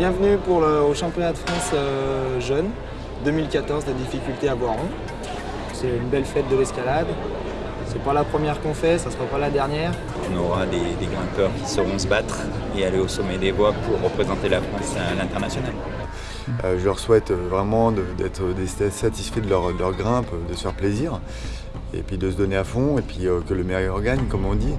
Bienvenue pour le, au championnat de France euh, jeune 2014 de difficulté à Boiron. C'est une belle fête de l'escalade. C'est pas la première qu'on fait, ça sera pas la dernière. On aura des, des, grimpeurs qui sauront se battre et aller au sommet des voies pour représenter la France à l'international. Euh, je leur souhaite vraiment d'être satisfaits de leur, de leur, grimpe, de se faire plaisir et puis de se donner à fond et puis euh, que le meilleur gagne comme on dit.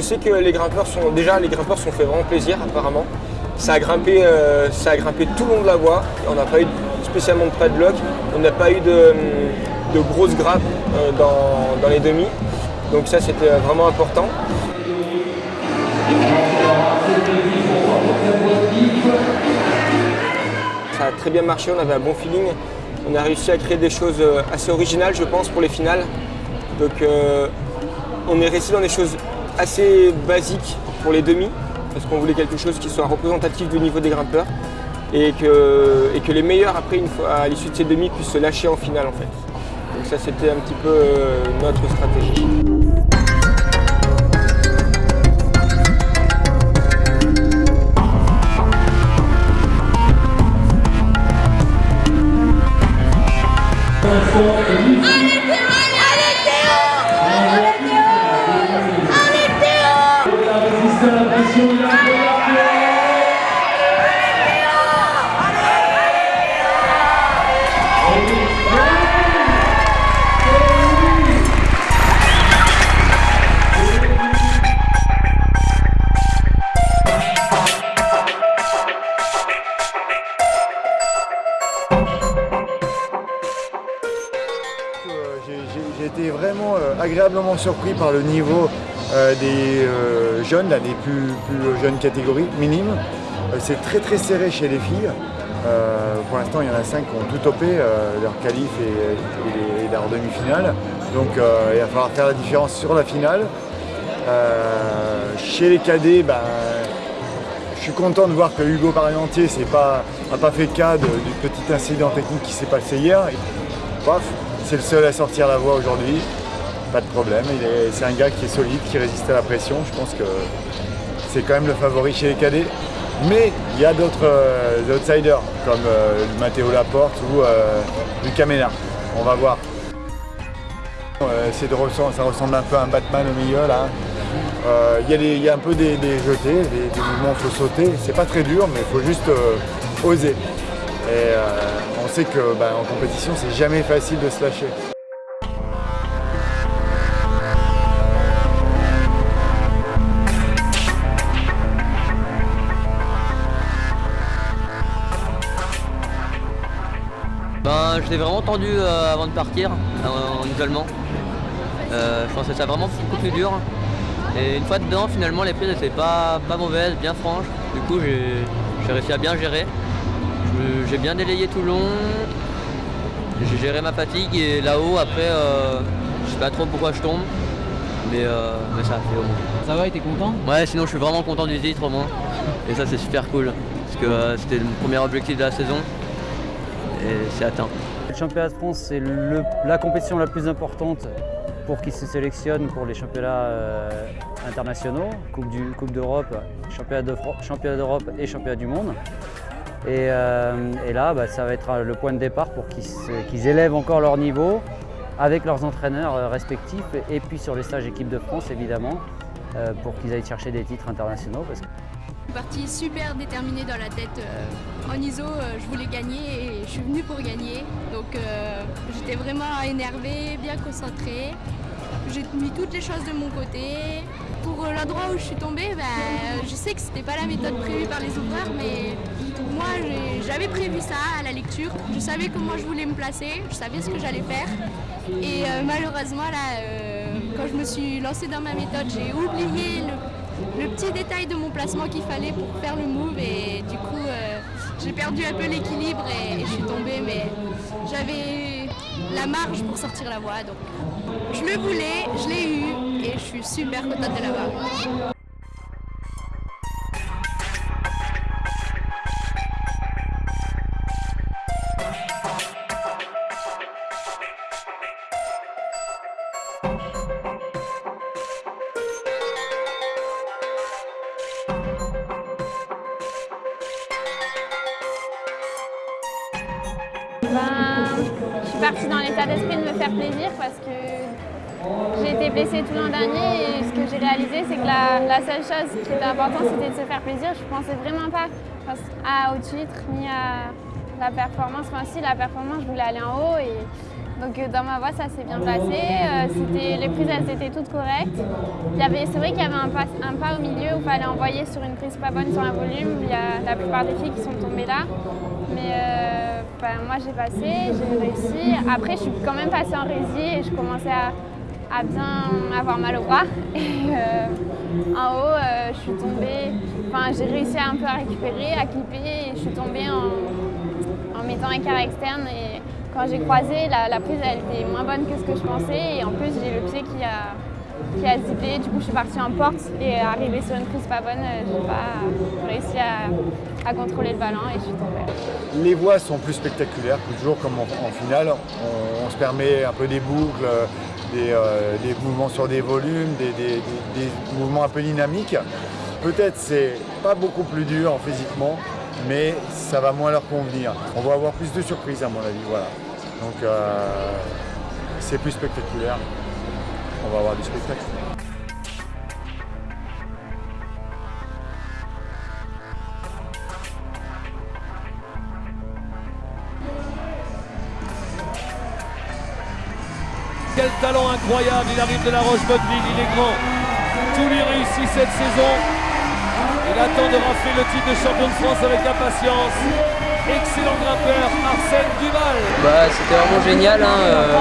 Je sais que les grimpeurs sont déjà les grimpeurs sont fait vraiment plaisir apparemment. Ça a grimpé, euh, ça a grimpé tout le long de la voie. On n'a pas eu spécialement de padlock. On n'a pas eu de, grosses grappes euh, dans, les demi. Donc ça c'était vraiment important. Ça a très bien marché, on avait un bon feeling. On a réussi à créer des choses euh, assez originales je pense pour les finales. Donc on est resté dans des choses assez basique pour les demi, parce qu'on voulait quelque chose qui soit représentatif du niveau des grimpeurs et que, et que les meilleurs après une fois à l'issue de ces demi puissent se lâcher en finale en fait. Donc ça c'était un petit peu euh, notre stratégie. Agréablement surpris par le niveau des jeunes, des plus, jeunes catégories, minimes. C'est très très serré chez les filles. pour l'instant, il y en a cinq qui ont tout topé, leur qualif et, et, leur demi-finale. Donc il va falloir faire la différence sur la finale. chez les cadets, ben, je suis content de voir que Hugo Parmentier n'a pas, pas fait cas du petit incident technique qui s'est passé hier. Paf, c'est le seul à sortir la voie aujourd'hui. Pas de problème, c'est un gars qui est solide, qui résiste à la pression. Je pense que c'est quand même le favori chez les cadets. Mais il y a d'autres euh, outsiders comme euh, Matteo Laporte ou euh, Lucas. On va voir. Euh, ça ressemble un peu à un Batman au milieu là. Il y, y, a un peu des, des jetés, des, des mouvements, il faut sauter. C'est pas très dur, mais il faut juste oser. Et on sait que bah, en compétition, c'est jamais facile de se lâcher. Je l'ai vraiment tendu euh, avant de partir, en, en isolement. Euh, je pensais que ça vraiment beaucoup plus dur. Et une fois dedans, finalement, les prises étaient pas, pas mauvaises, bien franches. Du coup, j'ai réussi à bien gérer. J'ai bien délayé tout le long. J'ai géré ma fatigue et là-haut, après, euh, je sais pas trop pourquoi je tombe. Mais, euh, mais ça a fait au moins. Ça va, t'es content? Ouais, sinon je suis vraiment content du titre au moins. Et ça, c'est super cool. Parce que euh, c'était le premier objectif de la saison. Et c'est atteint. Le championnat de France, c'est la compétition la plus importante pour qui se sélectionne pour les championnats euh, internationaux, Coupe d'Europe, championnat d'Europe et championnat du monde. Et, euh, là, bah, ça va être le point de départ pour qu'ils qu élèvent encore leur niveau avec leurs entraîneurs euh, respectifs et puis sur les stages équipe de France évidemment euh, pour qu'ils aillent chercher des titres internationaux. Partie super déterminée dans la tête. Euh, en ISO, euh, je voulais gagner et je suis venue pour gagner. Donc euh, j'étais vraiment énervée, bien concentrée. J'ai mis toutes les choses de mon côté. Pour l'endroit où je suis tombée, bah, je sais que c'était pas la méthode prévue par les ouvreurs, mais moi j'avais prévu ça à la lecture. Je savais comment je voulais me placer, je savais ce que j'allais faire. Et malheureusement, là, quand je me suis lancée dans ma méthode, j'ai oublié le, le, petit détail de mon placement qu'il fallait pour faire le move. Et du coup, euh, j'ai perdu un peu l'équilibre et, je suis tombée. Mais j'avais la marge pour sortir la voie. Donc je le voulais, je l'ai eu et je suis super contente de l'avoir Ben, je suis partie dans l'état d'esprit de me faire plaisir parce que j'ai été blessée tout l'an dernier et ce que j'ai réalisé c'est que la, seule chose qui était importante c'était de se faire plaisir. Je ne pensais vraiment pas à, au titre ni à la performance. Enfin si la performance je voulais aller en haut et donc euh, dans ma voix ça s'est bien passé. Euh, les prises elles étaient toutes correctes. C'est vrai qu'il y avait un pas, au milieu où il fallait envoyer sur une prise pas bonne sur un volume. Il y a la plupart des filles qui sont tombées là. Mais euh, moi j'ai passé, j'ai réussi. Après je suis quand même passée en rési et je commençais à, bien avoir mal au bras. Et euh, en haut euh, je suis tombée, enfin j'ai réussi un peu à récupérer, à clipper et je suis tombée en, mettant un quart externe et quand j'ai croisé la, prise elle était moins bonne que ce que je pensais et en plus j'ai le pied qui a, qui a zippé. Du coup, je suis partie en porte et arrivée sur une prise pas bonne, j'ai pas réussi à, contrôler le ballon et je suis tombée les voies sont plus spectaculaires, toujours comme en, finale. On, se permet un peu des boucles, euh, des, mouvements sur des volumes, des, mouvements un peu dynamiques. Peut-être c'est pas beaucoup plus dur physiquement, mais ça va moins leur convenir. On va avoir plus de surprises à mon avis, voilà. Donc euh, c'est plus spectaculaire. On va avoir du spectacle. Quel talent incroyable, il arrive de la Roche-Bonneville, il est grand. Tout lui réussit cette saison. Il attend de rafler le titre de champion de France avec impatience. Excellent grimpeur, Arsène Duval. Bah, c'était vraiment génial, hein, euh,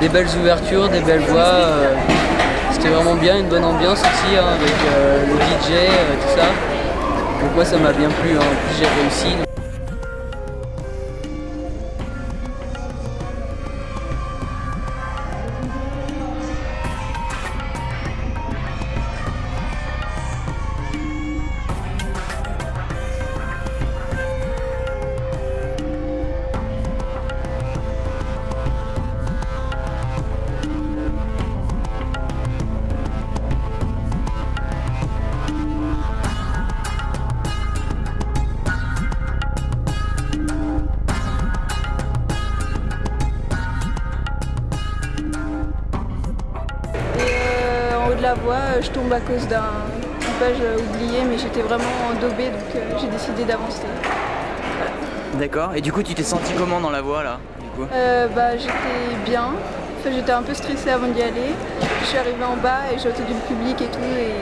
des belles ouvertures, des belles voix. Euh, c'était vraiment bien, une bonne ambiance aussi hein, avec euh, le DJ, tout ça. Donc moi ça m'a bien plu, hein. en j'ai réussi. Je tombe à cause d'un page oublié, mais j'étais vraiment endobée, donc euh, j'ai décidé d'avancer. D'accord. Et du coup, tu t'es senti comment dans la voie là du euh, bah, J'étais bien. j'étais un peu stressée avant d'y aller. Je suis arrivée en bas et j'ai entendu le public et tout, et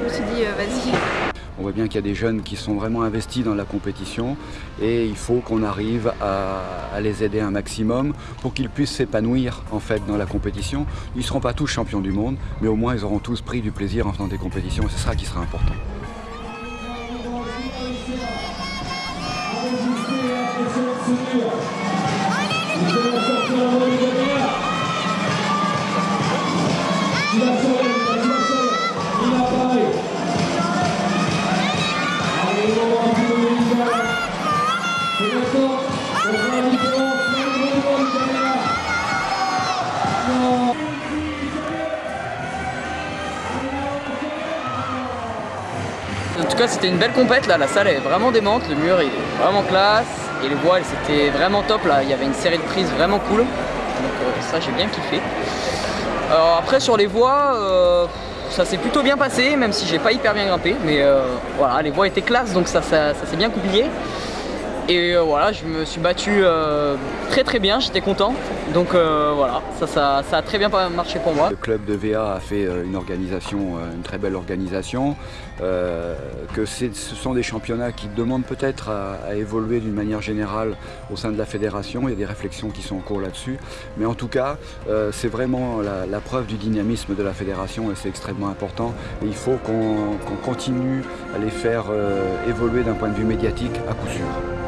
je me suis dit, euh, vas-y. On voit bien qu'il y a des jeunes qui sont vraiment investis dans la compétition et il faut qu'on arrive à, les aider un maximum pour qu'ils puissent s'épanouir en fait dans la compétition. Ils ne seront pas tous champions du monde, mais au moins ils auront tous pris du plaisir en faisant des compétitions et c'est ça qui sera important. En tout cas c'était une belle compète là, la salle est vraiment démente, le mur est vraiment classe. Et les voiles c'était vraiment top là, il y avait une série de prises vraiment cool, donc euh, ça j'ai bien kiffé. Alors après sur les voies, euh, ça s'est plutôt bien passé même si j'ai pas hyper bien grimpé, mais euh, voilà les voies étaient classes donc ça, ça s'est bien goupillé. Et euh, voilà, je me suis battu euh, très très bien, j'étais content. Donc euh, voilà, ça, ça, a très bien marché pour moi. Le club de VA a fait une organisation, une très belle organisation. que ce sont des championnats qui demandent peut-être à, évoluer d'une manière générale au sein de la fédération. Il y a des réflexions qui sont en cours là-dessus. Mais en tout cas, c'est vraiment la, preuve du dynamisme de la fédération et c'est extrêmement important. Et il faut qu'on continue à les faire évoluer d'un point de vue médiatique à coup sûr.